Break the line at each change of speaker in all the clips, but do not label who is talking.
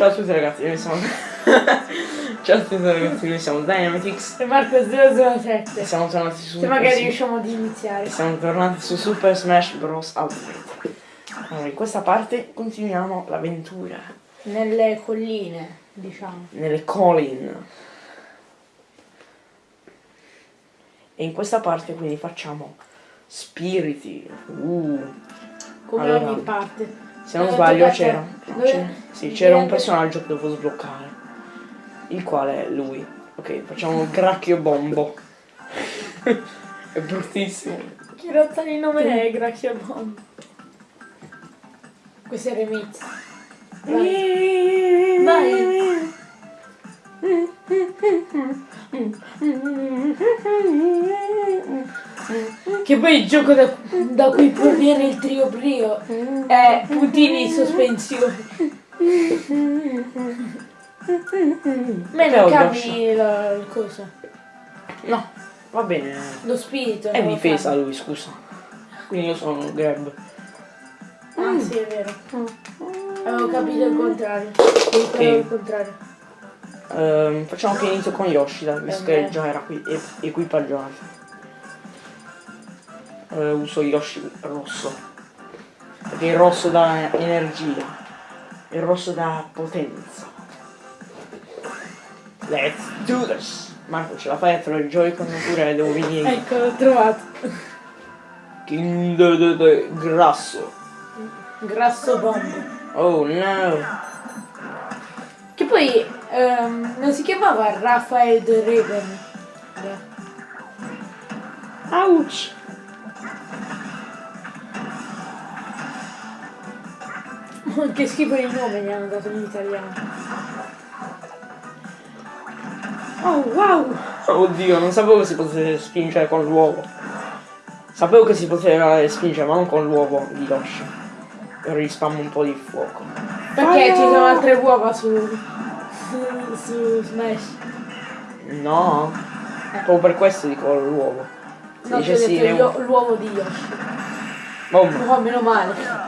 Ciao a tutti ragazzi, noi siamo... Ciao a tutti ragazzi, noi siamo Dynamitix
E Marco 007.
e siamo tornati su
Se magari riusciamo ad iniziare.
Siamo tornati su Super Smash Bros. Ultimate. Allora, in questa parte continuiamo l'avventura
Nelle colline, diciamo.
nelle Colin. E in questa parte quindi facciamo spiriti. Uh.
Come
Allora,
ogni parte.
Se non sbaglio c'era. sì, c'era un personaggio che dovevo sbloccare. Il quale è lui. Ok, facciamo il gracchio bombo. è bruttissimo.
Che razza di nome è Gracia Bomb? Questo è il remix. Vai. Vai. Che poi il gioco da, da cui proviene il trio brio è puntini in sospensione. Ma non cambi la, il coso.
No, va bene.
Lo spirito.
È difesa lui, scusa. Quindi io sono un grab.
Ah sì, è vero. Avevo capito il contrario. Fare il contrario.
Ehm, facciamo che inizio con Yoshi, visto che già era qui e- equipaggiato. Eh, uso Yoshi rosso. Perché il rosso dà energia. Il rosso dà potenza. Let's do this! Marco, ce la fai a trovare il Joy-Con oppure devo venire?
Ecco, l'ho trovato.
De, grasso.
Grasso bomb.
Oh no!
Che poi ehm, non si chiamava Raphael de Reben.
Ouch!
Che schifo di nome gli hanno dato in italiano. Oh wow!
Oddio, non sapevo che si potesse spingere con l'uovo. Sapevo che si poteva spingere, ma non con l'uovo di Yoshi. Rispammo un po' di fuoco.
Perché ci sono altre uova su. su, su Smash.
No, proprio per questo dico l'uovo. Si
No,
sì,
l'uovo di Yoshi.
Bomba.
Oh, meno male.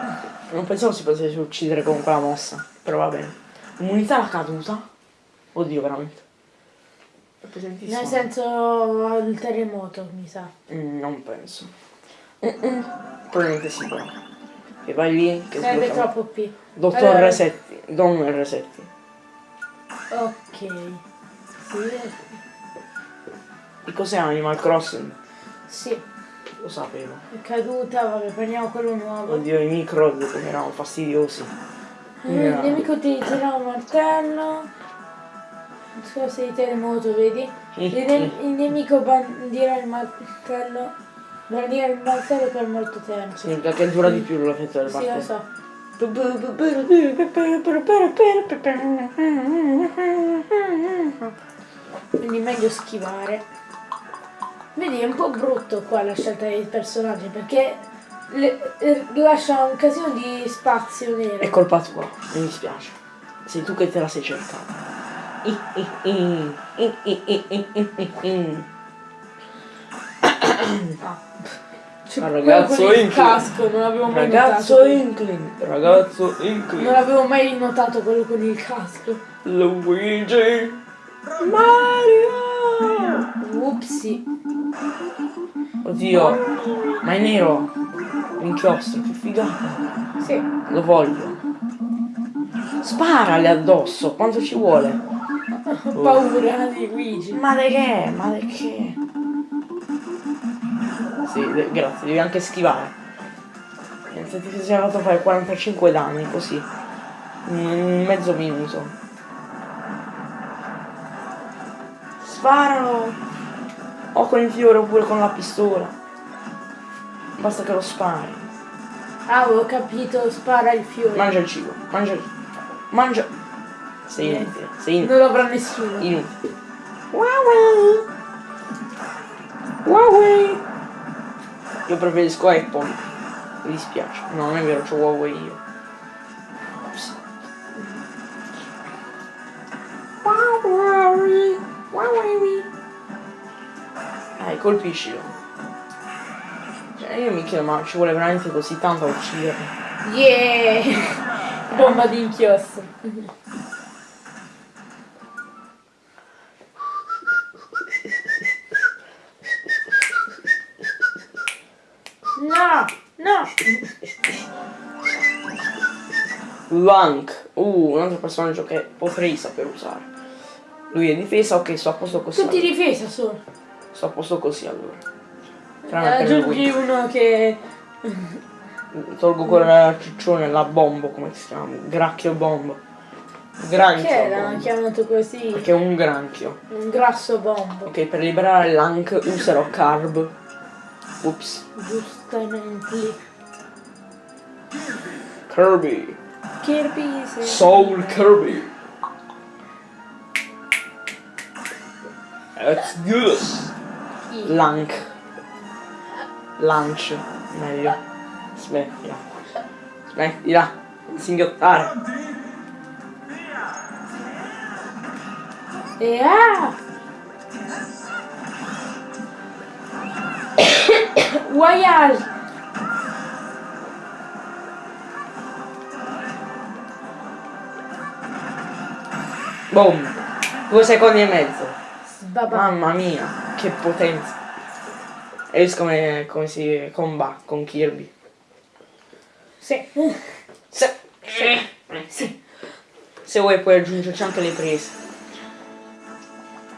Non pensavo si potesse uccidere con quella mossa. Però va bene. Immunità alla caduta? Oddio, veramente. È pesantissimo.
Nel senso il terremoto, mi sa.
Mm, non penso. Mm-mm. Probabilmente sì, però. E vai lì che
Sarebbe
sblocca-
troppo P.
Dottor
Allora-
Resetti. Don Resetti.
Ok. Sì.
E cos'è Animal Crossing?
Sì.
Lo sapevo.
È caduta, vabbè, prendiamo quello nuovo.
Oddio, i micro come erano fastidiosi.
Eh, il nemico utilizzerà un martello. Scorsa di terremoto, vedi? Il, ne- il nemico bandirà il martello. Bandirà il martello per molto tempo.
Significa che dura di più l'effetto del
Sì, lo
martello.
so. Quindi meglio schivare. Vedi, è un po' brutto qua la scelta dei personaggi perché le, eh, lascia un casino di spazio nero.
È colpa tua, mi dispiace. Sei tu che te la sei cercata. Ah.
Cioè,
ragazzo Inklin
casco, non l'avevo mai
ragazzo
notato.
Inklin ragazzo
Inklin
non
avevo mai notato quello con il casco
Luigi Mario
Upsi.
Oddio, ma è nero. L'inchiostro, che figata.
Sì.
Lo voglio. Sparale addosso, quanto ci vuole?
Ho paura di Luigi.
Ma di che? Ma di che? Sì, de- grazie, devi anche schivare. Niente, ti sei fatto fare 45 danni così. In mezzo minuto. Sparalo! O con il fiore oppure con la pistola. Basta che lo spari.
Ah, ho capito, spara il fiore.
Mangia il cibo, mangia il... Mangia... Sei inutile, sei inutile.
Non lo avrà nessuno.
Inutile. Huawei. Huawei. Io preferisco Apple. Mi dispiace. No, non è vero, c'ho Huawei io. Huawei. Dai, eh, colpiscilo. Cioè, io mi chiedo, ma ci vuole veramente così tanto a uccidere.
Yeah! Bomba di inchiostro. No! No!
Lank, uh, un altro personaggio che potrei saper usare. Lui è difesa, ok, sto a posto così.
Tutti difesa solo.
Sto a posto così allora. Tranne per
Aggiungi uno che...
Tolgo quella ciccione, la bombo, come si chiama? Gracchio bombo. Granchio.
Che l'hanno chiamato così?
Perché è un granchio.
Un grasso bombo.
Ok, per liberare Lank userò Carb. Ups.
Giustamente.
Kirby.
Kirby.
Soul Kirby. That's good.
Chi?
Lank. Lunch. Meglio. Smettila. Smettila. Singhiottare.
E ah! Voyage!
Boom. Due secondi e mezzo.
Sbaba.
Mamma mia, che potenza. E visto come, come si combatte con Kirby.
Sì.
Se,
Sì.
se vuoi puoi aggiungerci anche le prese.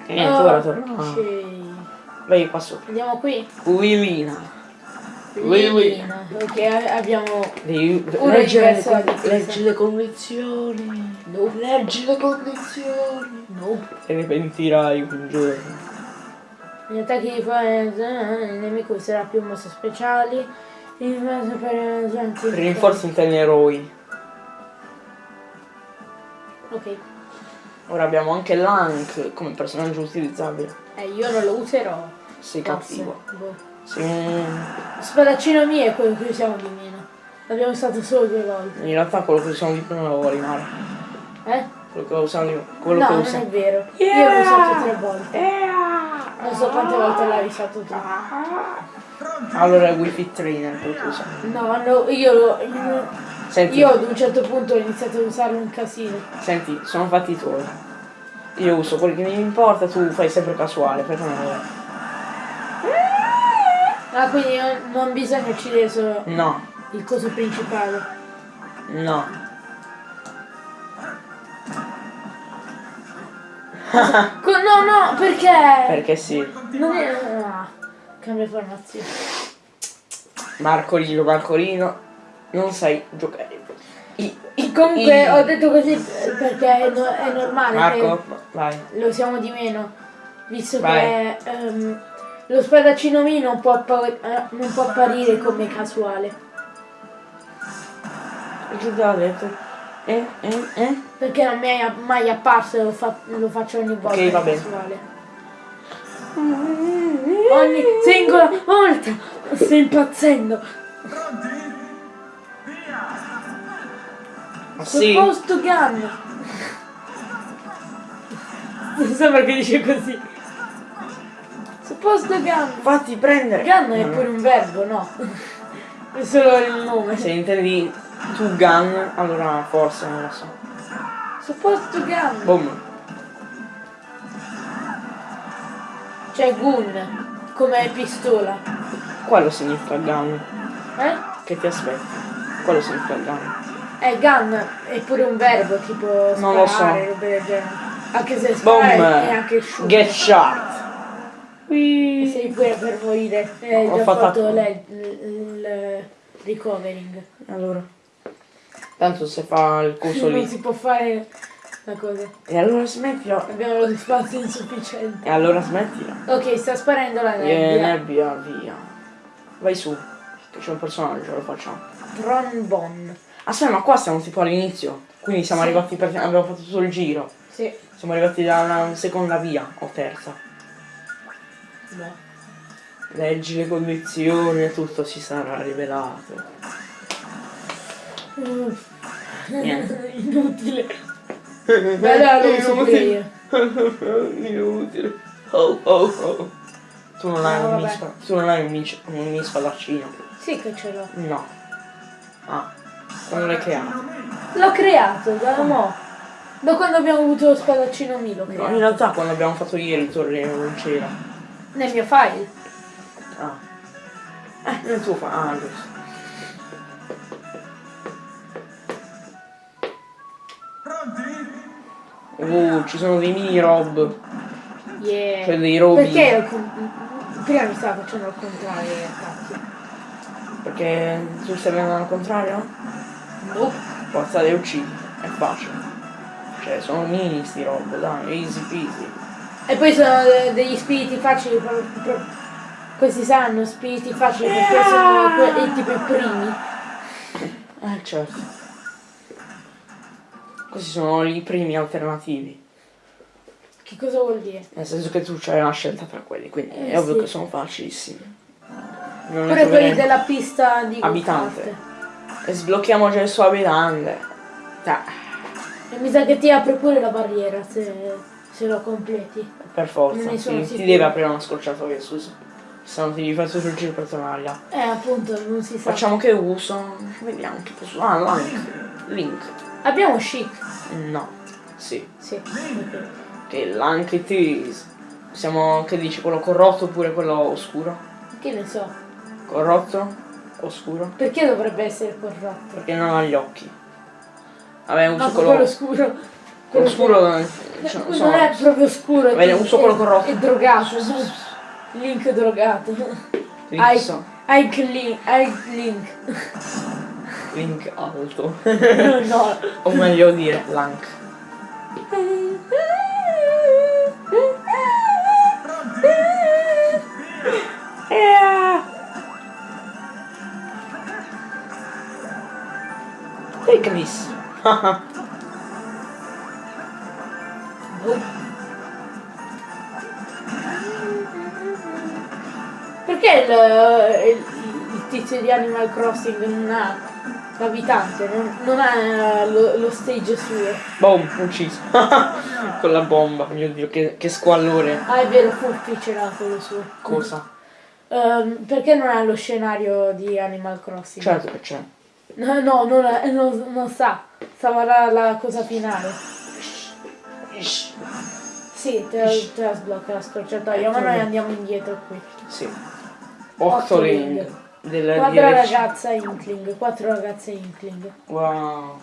E niente, ora torna.
Ok.
Vai qua sopra.
Andiamo qui.
Lilina. Lili.
Lilina. Ok, abbiamo...
Devi leggere le, leggi le condizioni. Leggi le condizioni.
Nope.
Te ne pentirai un giorno.
Gli attacchi di fare il nemico userà più mosse speciali. In base per.
Rinforzi interne eroi.
Ok.
Ora abbiamo anche Lank come personaggio utilizzabile.
Eh, io non lo userò.
Sei cattivo.
Boh.
Sei un...
Spadaccino mio è quello che usiamo di meno. L'abbiamo usato solo due volte.
In realtà quello che usiamo di più non lo vuoi rimane.
Eh?
Quello che usiamo di quello
no,
che
non
usiamo.
è vero. Io
Yeah!
l'ho usato tre volte. Non so quante volte l'hai usato tu.
Allora è Wi-Fi Trainer quello che usiamo.
No, no, io, lo- io,
Senti,
io ad un certo punto ho iniziato a usarlo un casino.
senti, sono fatti tuoi. Io uso quelli che mi importa, tu fai sempre casuale, perché non è.
Ah, quindi non, non bisogna uccidere solo
No,
il coso principale.
no.
Co- no, no, perché?
Perché sì.
Non è... Ah, cambia formazione.
Marcolino, Marcolino, non sai giocare. I, i,
Comunque
i-
ho detto così perché è, no- è normale
Marco, vai.
lo usiamo di meno. Visto
Vai.
che ehm, lo spadaccino mio non può, eh, non può apparire come casuale.
Che già detto? Eh, eh, eh?
Perché non mi è mai apparso lo, fa- lo faccio ogni volta
Ok, va bene.
Ogni singola volta sto impazzendo.
Ma sì.
Supposto gun. Non so perché dice così. Supposto gun.
Fatti prendere.
Gun è pure un verbo, no? È solo il nome.
Se intendi tu gun, allora forse non lo so.
Supposto gun.
Boom.
Cioè gun. Come pistola.
Quello significa gun.
Eh?
Che ti aspetti? Quello significa gun.
Eh, gun è pure un verbo, tipo
Non lo
sparare,
so.
Anche se
Boom.
sparare è anche shoot.
Get shot.
E sei pure per morire. Eh,
Ho
già
fatto-
fatto il recovering.
Allora. Tanto se fa il coso
Non
lì.
si può fare la cosa.
E allora smettila.
Abbiamo lo spazio insufficiente.
E allora smettila.
Ok, sta sparendo la
E
nebbia.
nebbia, via. Vai su. Che c'è un personaggio, lo facciamo.
Tronbon.
Aspetta, ma qua siamo tipo all'inizio. Quindi siamo
Sì.
arrivati per. abbiamo fatto tutto il giro.
Sì.
Siamo arrivati dalla seconda via o terza.
No.
Leggi le condizioni e tutto si sarà rivelato. Niente.
Inutile. Uso pure io.
Inutile. Oh oh oh. Tu non hai
No,
un mispa, tu non hai un, mis, un mini spadaccino.
Sì che ce l'ho.
No. Ah. Quando l'hai creato?
L'ho creato, da mo. Da quando abbiamo avuto lo spadaccino mi l'ho
No, in realtà quando abbiamo fatto ieri torre non c'era.
Nel mio file.
Ah. Eh, nel tuo fa. Ah, giusto. Uh, ci sono dei mini rob.
Yeah.
Cioè dei robi.
Perché prima mi stava facendo al contrario attacchi?
Perché tu stai venendo al contrario?
Boh.
Forza le uccidi. È facile. Cioè, sono mini sti rob, dai, easy peasy.
E poi sono de- degli spiriti facili questi sanno spiriti facili perché sono que- i- tipo i primi.
Eh, certo. Questi sono i primi alternativi.
Che cosa vuol dire?
Nel senso che tu c'hai una scelta tra quelli, quindi
Eh,
è ovvio
sì.
che sono facilissimi. Non
Pure quelli della pista di
Abitante. E sblocchiamo già il suo abitante. Dai,
E mi sa che ti apre pure la barriera se, se lo completi.
per forza. Ti, ti deve aprire una scorciatoia, scusa. Se no ti devi fare giro per tornare là.
Eh, appunto, non si sa.
Facciamo che uso. Vediamo che posso. Ah, Link. Link.
Abbiamo chic.
No. Sì.
Sì. ok.
Che is. Siamo. Che dici? Quello corrotto oppure quello oscuro?
Che ne so.
Corrotto? Oscuro?
Perché dovrebbe essere corrotto?
Perché non ha gli occhi. Vabbè, uso
No,
quello.
quello scuro.
quello scuro. eh, cioè,
non
insomma,
è proprio scuro.
Va bene,
è-
uso quello corrotto.
È drogato. Link drogato.
Link,
Hai,
so-
hai link. Link.
Alto.
no.
o meglio dire, Lank. Ehi Chris.
Perché il, il- il tizio di Animal Crossing non ha l'abitante, non, non ha lo, lo stage suo?
Boom, ucciso. Con la bomba, mio dio, che, che squallore.
Ah, è vero, Furfi ce l'ha quello suo.
Cosa?
Ehm, perché non ha lo scenario di Animal Crossing?
Certo che c'è.
No, no, non, ha- non- non sa. Sarà la cosa finale. Sì, te, la- te la sblocca la scorciatoia, ma noi andiamo indietro qui.
Sì.
Otto
Octoling
ring.
del
Quattro
DLC.
ragazze Inkling, quattro ragazze Inkling.
Wow.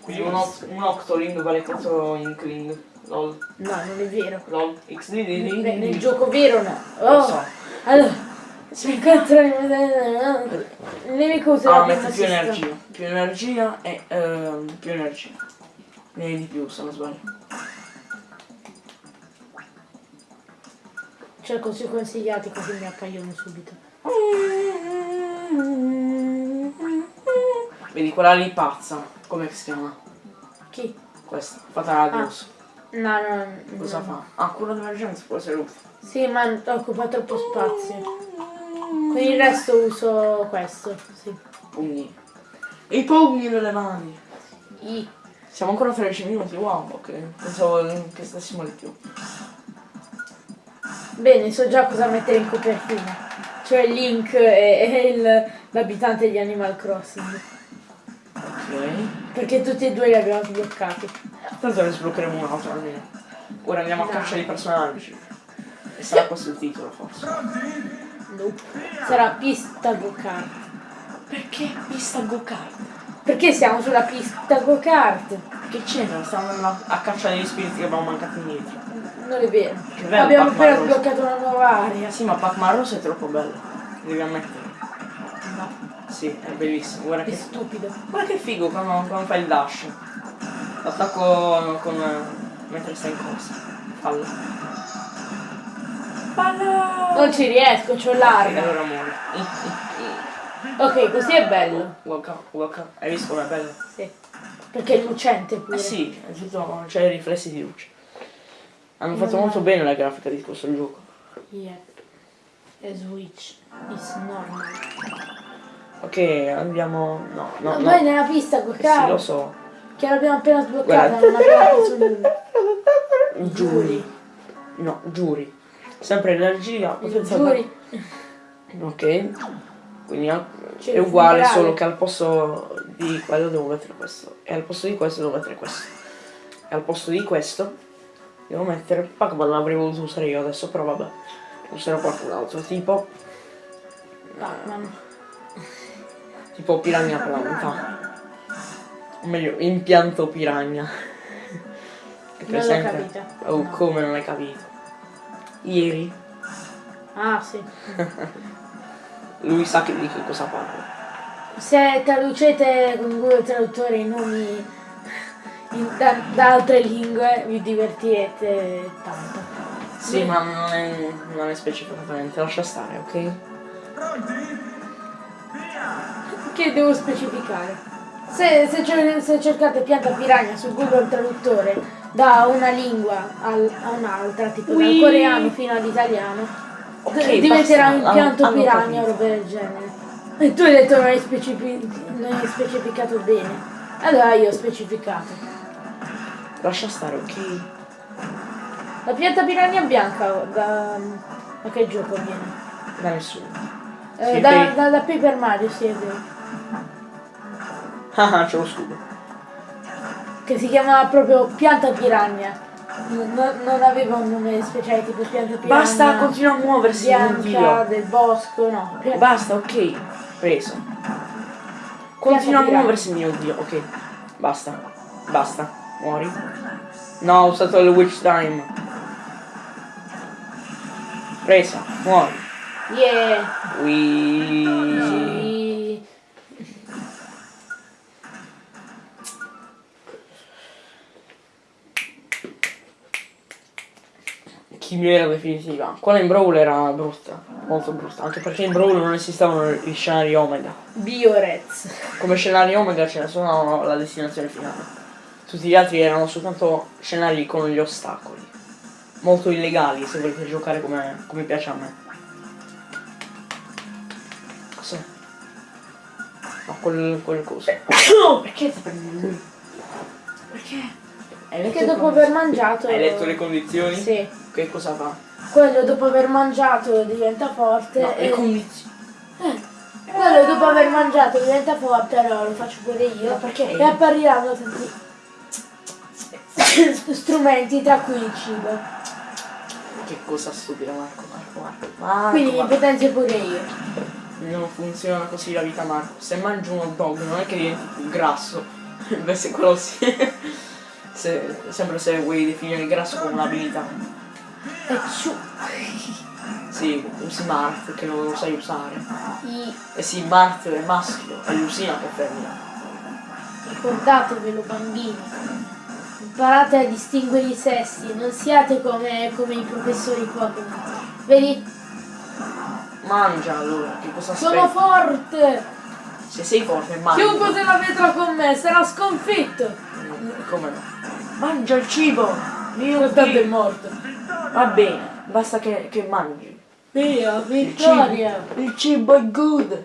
Quindi un, un Octoling vale 4 Inkling. Lol.
No, non è vero.
Lol. XD
Nel, nel gioco vero no.
Lo
Oh,
so.
allora. Si incontra il nemico usa
Ah, metti più energia. Più energia e ehm, più energia. Ne di più se non sbaglio.
Cerco sui consigliati così mi appaiono subito.
Vedi quella lì pazza. Come si chiama?
Chi?
Questa. Fata radius.
No, no,
Cosa
no.
fa? Ah, quello d'emergenza può essere UFO.
Sì, ma occupa troppo spazio. Per il resto uso questo, sì.
Pugni. E i pugni nelle mani.
I.
Siamo ancora a 13 minuti, wow, ok. Pensavo che stessimo di più.
Bene, so già cosa mettere in copertina. Cioè Link e, e il- l'abitante di Animal Crossing.
Ok.
Perché tutti e due li abbiamo sbloccati.
Tanto ne sbloccheremo un altro almeno. Ora andiamo a
Dai.
caccia di personaggi. E sarà questo il titolo forse.
Nope. Sarà pista go-kart.
Perché pista go-kart?
Perché siamo sulla pista go-kart?
Che? Stiamo andando a caccia degli spiriti che abbiamo mancati indietro.
Non è vero.
Bello
abbiamo appena sbloccato una nuova area.
Sì, ma Pac-Man Rosa è troppo bello. Devi ammettere.
No,
Sì, è bellissimo. Guarda
è
che,
stupido.
guarda che figo quando, quando fai il dash. L'attacco con... mentre stai in corsa. Fallo. Fallo!
Non ci riesco, c'ho l'arma.
allora muore.
Ok, così è bello.
Waka, waka. Hai visto com'è bello?
Sì. Perché è lucente pure.
Eh sì, c'è i riflessi di luce. Hanno fatto molto bene la grafica di questo gioco.
Yeah. E switch is normal.
Ok, andiamo. No, no,
Ma
no.
poi nella pista
Sì,
go-kart.
lo so.
Che l'abbiamo appena sbloccata, nulla.
Giuri. No, giuri. Sempre energia, potenza.
Giuri.
Ok. Quindi è
il
uguale, solo che al posto di quello devo mettere questo. E al posto di questo devo mettere questo. E al posto di questo devo mettere. Pac-Man l'avrei voluto usare io adesso, però vabbè. Userò qualcun altro. Tipo.
Batman.
Tipo piranha planta. O meglio, impianto piranha. Hai
Non l'ho
presente?
capita.
Oh,
No.
come non hai capito? Ieri
Ah sì.
lui sa che di che cosa parla.
Se traducete con Google Traduttore i nomi da, da altre lingue vi divertirete tanto.
Sì, ma non è, non è specificatamente, lascia stare, ok?
Che devo specificare? Se, se se cercate pianta piranha su Google Traduttore da una lingua al- a un'altra, tipo dal
Ui.
coreano fino all'italiano,
Ok,
d- diventerà
basta,
un pianto
hanno-
piranha o roba del genere. E tu hai detto non hai, specifi- non hai specificato bene. Allora io ho specificato.
Lascia stare, ok?
La pianta piranha bianca da, da che gioco viene?
Da nessuno.
Eh, da,
per-
da, da Paper Mario, sì, è vero.
Ah, c'è lo scudo.
Che si chiama proprio pianta piranha. Non, non aveva un nome speciale tipo pianta piranha.
Basta, continua a muoversi, mio
bianca del bosco, no. Pia-
Basta, ok. Preso. Continua a muoversi, mio Dio. Ok. Basta. Basta. Muori. No, ho usato il witch time. Presa. Muori.
Yeah. Sì.
Chimera definitiva. Quella in Brawl era brutta. Molto brutta. Anche perché in Brawl non esistevano gli scenari Omega.
Biorez.
Come scenari Omega ce ne sono alla destinazione finale. Tutti gli altri erano soltanto scenari con gli ostacoli. Molto illegali se volete giocare come, come piace a me. Cos'è? No, quel, quel coso. No, perché stai prendendo lui? Perché? Le
dopo aver mangiato.
Hai letto le condizioni?
Sì.
Che cosa fa?
Quello dopo aver mangiato diventa forte.
No, le
e-
condizioni.
Quello dopo aver mangiato diventa forte, allora lo faccio pure io.
Ma perché?
E appariranno tanti strumenti, tra cui il cibo.
Che cosa stupida Marco, Marco, Marco. Marco,
Quindi
Marco.
potenzio pure io.
Non funziona così la vita Marco. Se mangi un hot dog non è che diventi più grasso. Invece quello sì. Se, sempre se vuoi definire il grasso come un'abilità.
E ciu.
Sì, usi Mart che non lo sai usare.
I-
E sì, Mart è maschio, è Lucina che è femmina.
Ricordatevelo bambini. Imparate a distinguere i sessi, non siate come, come i professori Pokémon. Vedi?
Mangia allora, che cosa
Sono
aspetti?
forte!
Se sei forte, mangia.
Chiunque se la vedrà con me sarà sconfitto!
Mm, Come no? Mangia il cibo! Mio
Tanto è morto.
Va bene, basta che, che mangi.
Via,
Il
vittoria!
cibo, il cibo è good.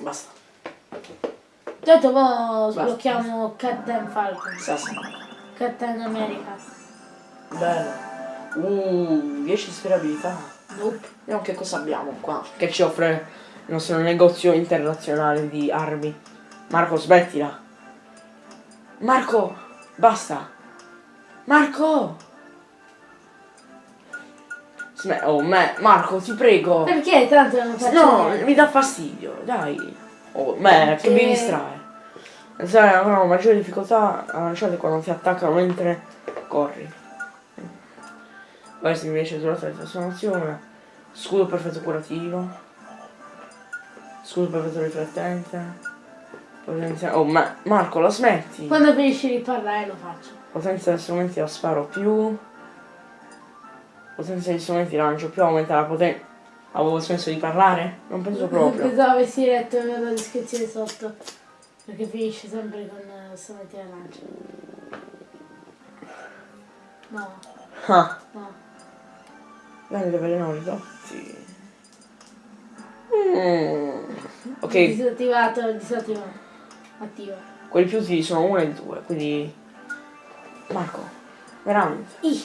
Basta.
Tanto mo sblocchiamo Captain Falcon.
Sa, sa.
Captain America.
Bello. Uh, 10 sperabilità.
Nope.
Vediamo che cosa abbiamo qua. Che ci offre il nostro negozio internazionale di armi. Marco, smettila. Marco, basta. Marco! Sme- oh, me, Marco, ti prego.
Perché tanto non faccio
No,
niente.
mi dà fastidio, dai. Oh, me, che mi distrae. Sai, avrò maggiore difficoltà a lanciare quando ti attaccano mentre corri. Questo invece durante la trasformazione. Scudo perfetto curativo. Scudo perfetto riflettente. Potenza... Oh, ma Marco, la smetti?
Quando finisci di parlare lo faccio.
Potenza degli strumenti da sparo più. Potenza degli strumenti lancio più. Aumenta la potenza. Avevo smesso di parlare? Non penso proprio.
Pensavo avessi letto la descrizione sotto. Perché finisce sempre con eh, strumenti da lancio. No,
Ah,
no.
vende veleno ridotti. Mm. Ok,
Disattivato, disattivato. Attivo.
quelli più utili sono uno e due, quindi. Marco, veramente.
I.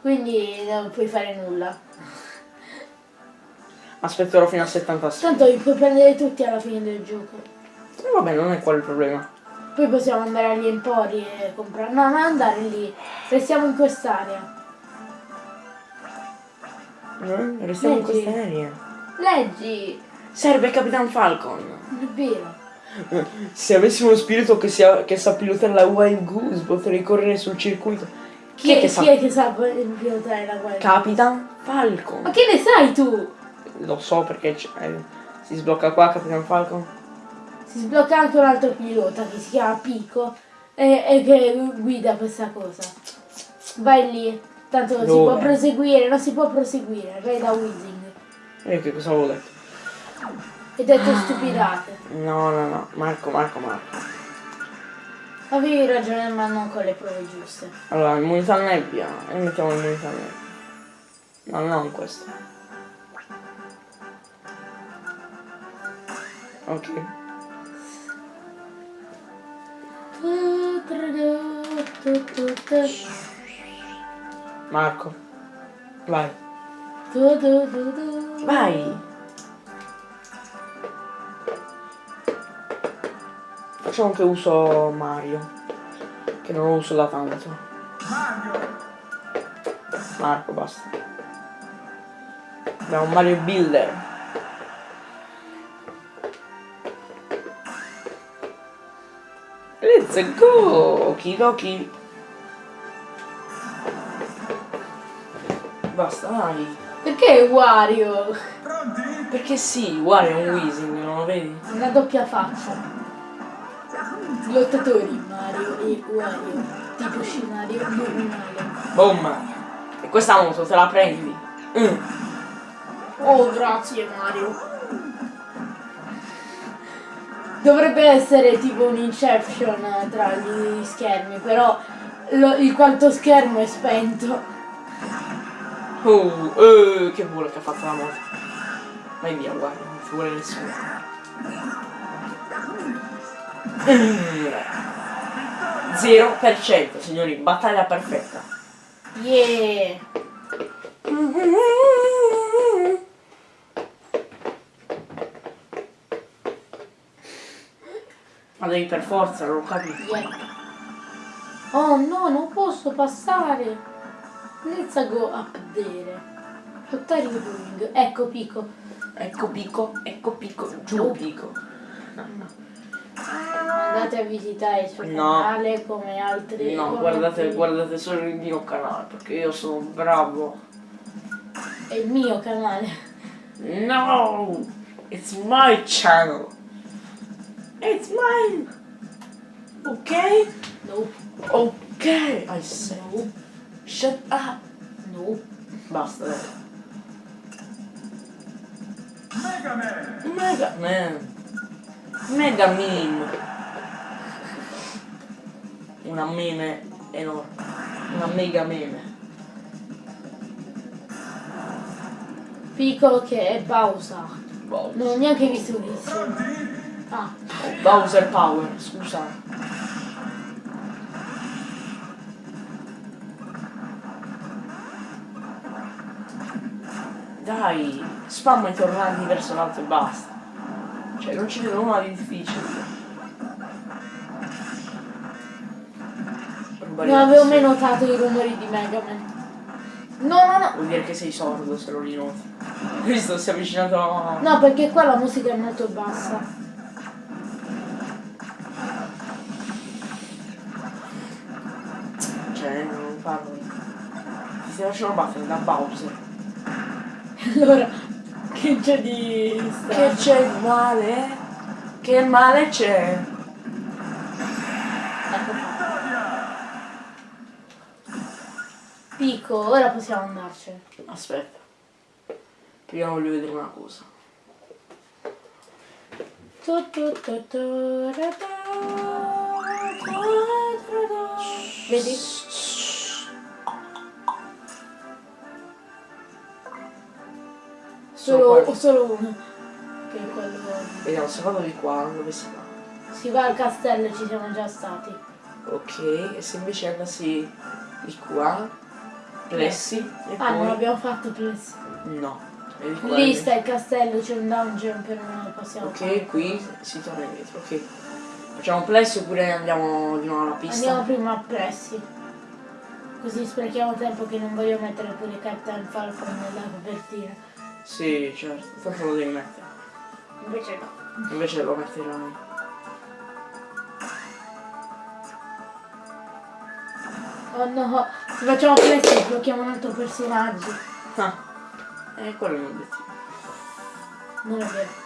Quindi non puoi fare nulla.
Aspetterò fino a 76.
Tanto li puoi prendere tutti alla fine del gioco.
E vabbè, non è quello il problema.
Poi possiamo andare agli empori e comprare. No, non andare lì. Restiamo in quest'area.
Eh? Restiamo in
Leggi.
questa area.
Leggi!
Serve Capitan Falcon.
Non è vero.
Se avessimo uno spirito che, sia, che sa pilotare la Wild Goose potrei correre sul circuito.
Chi, è, che sa? Chi è che sa pilotare la Wild
Capitan Falcon.
Ma che ne sai tu?
Lo so perché eh, si sblocca qua Capitan Falcon.
Si sblocca anche un altro pilota che si chiama Pico e, e che guida questa cosa. Vai lì. Tanto non Dove? si può proseguire, non si può proseguire. Vai da Weezing.
E che cosa avevo detto?
Hai detto ah. stupidate.
No, no, no. Marco, Marco, Marco.
Avevi ragione, ma non con le prove giuste.
Allora, immunità nebbia. E mettiamo immunità nebbia. No, non questo. Ok. Marco, vai. Vai. Facciamo che uso Mario. Che non lo uso da tanto. Marco, basta. Abbiamo Mario Builder. Let's go! Okidoki. Basta, dai.
Perché Wario?
Perché sì, Wario è un Weezing, non lo vedi?
Una doppia faccia. Lottatori Mario e Wario. Tipo scenario normale.
Boom! E questa moto te la prendi? Mm.
Oh, grazie Mario. Dovrebbe essere tipo un inception tra gli schermi, però lo, il quanto schermo è spento.
Oh, uh, che culo che ha fatto la moto. Vai via, guarda, non ci vuole nessuno. Zero per cento, signori, battaglia perfetta.
Yeah!
Devi per forza, non ho capito.
Yeah. Oh no, non posso passare! Let's go up there. What are you doing? Ecco Pico.
Ecco Pico, ecco Pico, giù Pico.
No, no. Andate a visitare il suo no. canale come altri.
No, guardate, altri... guardate solo il mio canale perché io sono bravo.
È il mio canale.
No! It's my channel. It's mine. Ok?
No.
Ok, I said. No. Shut up!
No.
Basta, dai.
Mega Man!
Mega Man! Mega meme! Una meme enorme. Una mega meme.
Pico che è Bowser.
Bowser.
Non ho neanche visto un Ah.
Bowser Power, scusa. Dai, spamma i tornanti verso l'alto e basta. Cioè, non ci vedo nulla di difficile.
Non avevo mai notato i rumori di Mega Man. No, no, no.
Vuol dire che sei sordo se lo rinoti. Visto, si è avvicinato a...
No, perché qua la musica è molto bassa.
Parlo. Ti stai facendo battere da Bowser.
Allora, che c'è di...
Che c'è di male? Che male c'è?
Ecco Pico, ora possiamo andarcene.
Aspetta. Prima voglio vedere una cosa.
Vedi? Solo, solo uno. Che è quello.
Vediamo, secondo di qua, dove si va?
Si va al castello, ci siamo già stati.
Ok, e se invece andassi di qua, Plessi.
E ah, poi... non abbiamo fatto Plessi.
No.
Lì sta il castello, c'è un dungeon per non possiamo
Ok,
fare.
qui si torna indietro, ok. Facciamo Plessi oppure andiamo di nuovo alla pista?
Andiamo prima a Plessi. Così sprechiamo tempo che non voglio mettere pure Captain Falcon nella copertina.
Sì, certo, tanto lo devi mettere.
Invece no.
Invece lo metterai.
Oh no, se facciamo questo blocchiamo un altro personaggio.
Ah, eh, quello non detto.
Non è vero.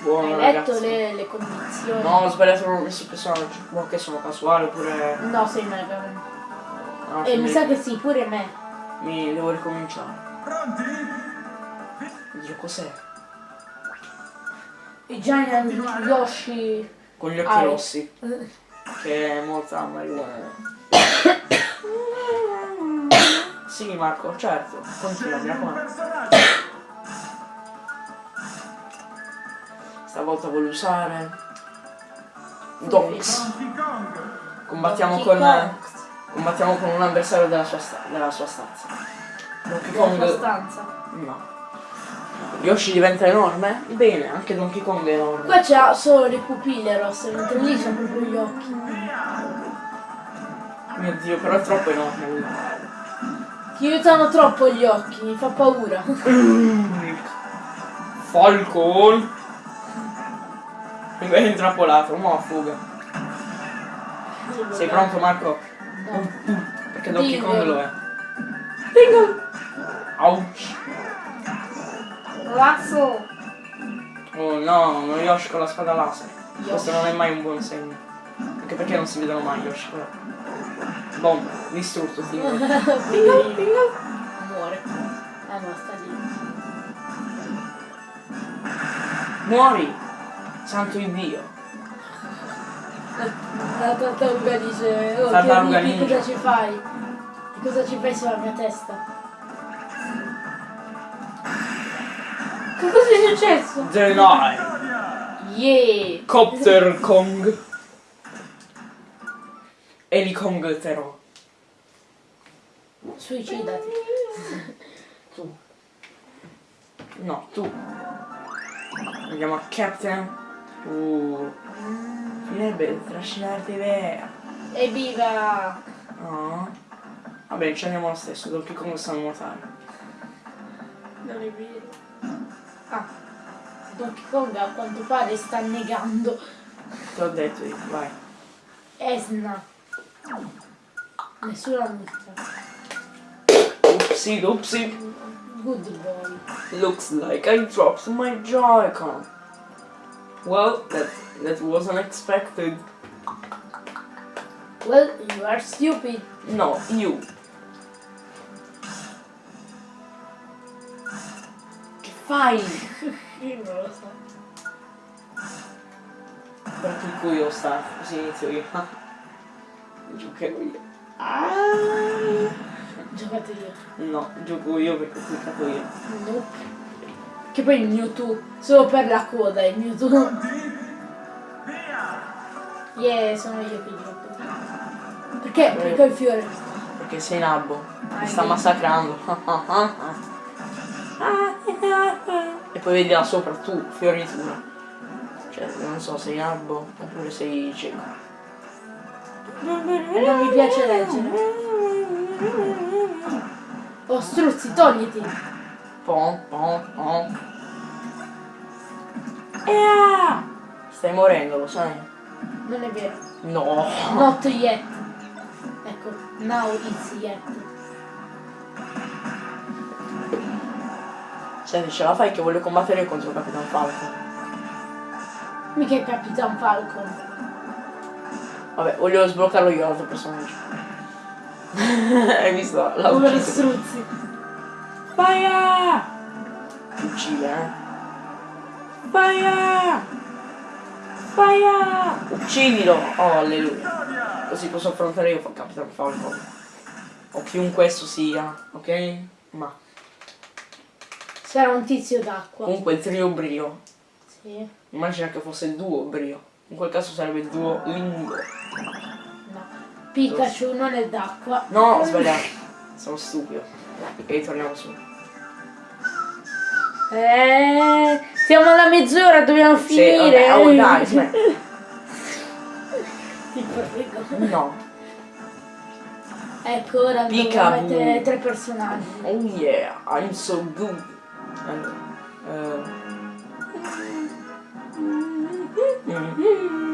Buono,
Hai
ragazzi.
letto le, le, condizioni?
No, ho sbagliato, ho messo il personaggio. Boh, che sono casuale oppure...
No, sei mega.
No,
e mi sa che sì, pure me
mi devo ricominciare.
Pronti?
Dio cos'è?
I Giant Yoshi.
Con gli occhi
Ah,
rossi. Che è molta marijuana. sì Marco, certo. Continua, mi raccomando. Stavolta voglio usare. Dox. Combattiamo
Donkey
con.
Kong.
Combattiamo con un avversario della sua, sta- della sua stanza. Donkey
Nella sua
Kong.
stanza.
No. Yoshi diventa enorme? Bene, anche Donkey Kong è enorme.
Qua c'ha solo le pupille rosse, mentre lì c'ha proprio gli occhi.
Mio dio, però è troppo enorme lui.
Ti aiutano troppo gli occhi, mi fa paura.
Falcon! È intrappolato, mo' fuga. Sei pronto Marco?
No.
Perché Donkey
Dingle.
Kong lo è. Dingle! Ouch!
Razzo!
Oh no, uno Yoshi con la spada laser.
Yoshi.
Questo non è mai un buon segno. Anche perché non si vedono mai Yoshi però. Bomba, distrutto, Dingle.
Muore. Ah no, sta lì.
Muori! Santo Dio!
La tartaruga dice, oh
Tartaruga
che cosa ci fai? Di cosa ci fai sulla mia testa? Che cosa è successo?
Deny!
Vittoria.
Yeah!
Copter Kong! Elikong Tero.
Suicidati.
Tu. No, tu. Andiamo a Captain. Uh. Finirebbe trascinarti via.
Evviva!
No. Vabbè, ci andiamo lo stesso, Donkey Kong sa nuotare.
Non è vero. Ah, Donkey Kong a quanto pare sta negando
Te l'ho detto vai.
Esna. Nessuna multa.
Oopsie doopsie.
Good boy.
Looks like I dropped my Joy-Con. Well, that that was unexpected.
Well, you are stupid.
No, you. Che fai?
Io non lo so.
Per il culo sta, così inizio io. Giocherò io. Ah.
Giocate io.
No, gioco io perché ho cliccato io.
Nope. Che poi il Mewtwo, solo per la coda il Mewtwo. Yeah, sono io che gioco. Perché? Perché ho il fiore.
Perché sei nabbo.
Ah,
Mi sta
sì.
massacrando. e poi vedi là sopra tu, fioritura. Cioè, non so, sei nabbo oppure sei cieco.
Non mi piace leggere. Oh, struzzi, togliti.
Pom, pom, pom. Ea! Stai morendo, lo sai?
Non è vero.
No.
Not yet. Ecco, now it's yet.
Senti, ce la fai che voglio combattere contro Capitan Falcon.
Mica è Capitan Falcon.
Vabbè, voglio sbloccarlo io l'altro personaggio. Hai visto? L'ha
Povero struzzi.
Uccide, eh? Faia! Faia! Uccidilo! Oh, alleluia. Così posso affrontare io Capitan Falcon. O chiunque esso sia, ok? Ma
Sarà un tizio d'acqua.
comunque il trio brio.
Sì.
Immagina che fosse il duo brio. In quel caso sarebbe il duo lingo.
No. Pikachu non è d'acqua.
No, ho sbagliato. Sono stupido. E ritorniamo su.
Eh, siamo alla mezz'ora, dobbiamo
Sì,
finire.
vabbè, oh, dai.
Ti prego.
No.
Ecco, ora dobbiamo
Peekaboo.
mettere tre personaggi.
Oh yeah, I'm so good. Allora, eh.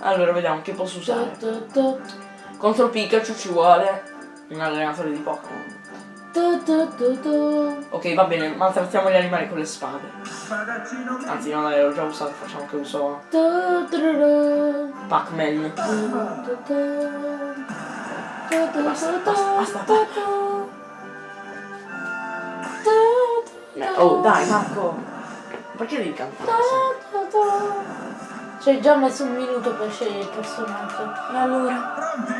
Allora, vediamo che posso usare. Contro Pikachu ci vuole un allenatore di Pokémon. Ok, va bene, maltrattiamo gli animali con le spade. Anzi, no, dai, l'ho già usato, facciamo che uso Pac-Man. Basta, basta, basta, Oh, dai, Marco. Perché devi cantare?
Tu, tu, tu. Ci hai già messo un minuto per scegliere il personaggio.
E allora?
pronti?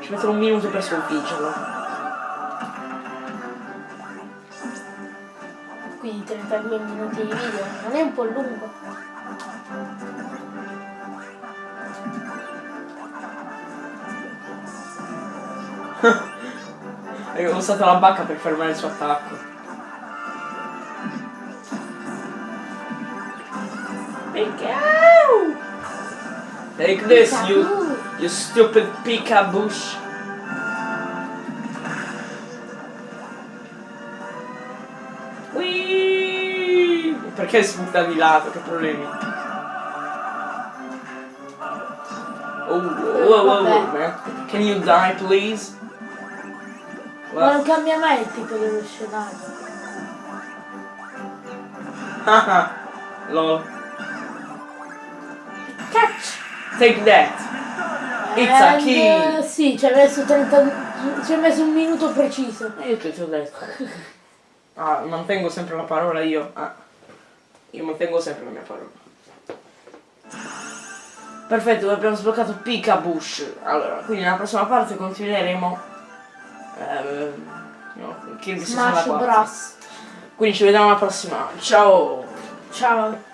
Ci metterò un minuto per sconfiggerlo.
Quindi 32 minuti di video, non è un po' lungo.
E ho usato la bacca per fermare il suo attacco. Pikachu! Take this, you, you stupid Pikabush. Whee! Perché sbutta di lato? Che problemi? Oh, whoa, whoa, whoa,
Vabbè.
man. Can you die, please?
Ma non cambia mai il tipo dello scenario.
Haha, lol. Take that. It's a key.
eh, sì, ci hai messo 30. Ci hai messo un minuto preciso.
E io che ti ho detto? Ah, mantengo sempre la parola io. Ah. Io mantengo sempre la mia parola. Perfetto, abbiamo sbloccato Pikabush. Allora, quindi nella prossima parte continueremo. Eh, no,
Smash
64.
Bros.
Quindi ci vediamo alla prossima. Ciao!
Ciao.